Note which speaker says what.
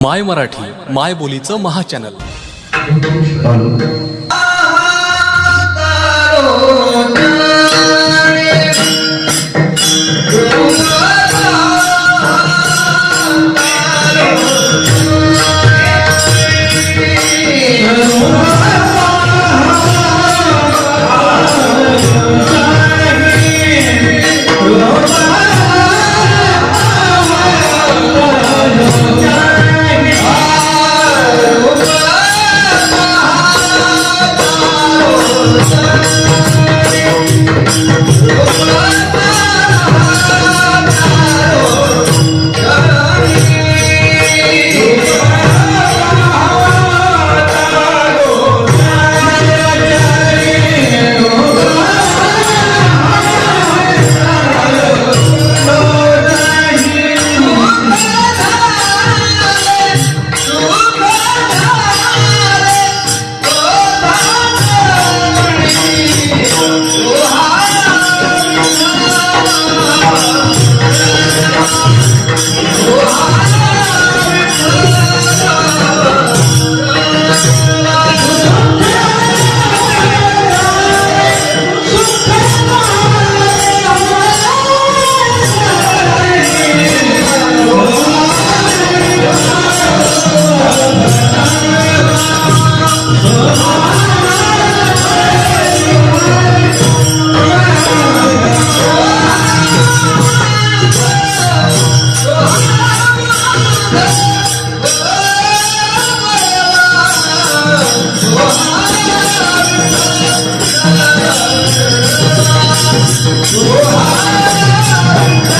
Speaker 1: माय मराठी माय बोलीचं महाचॅनल
Speaker 2: Amen.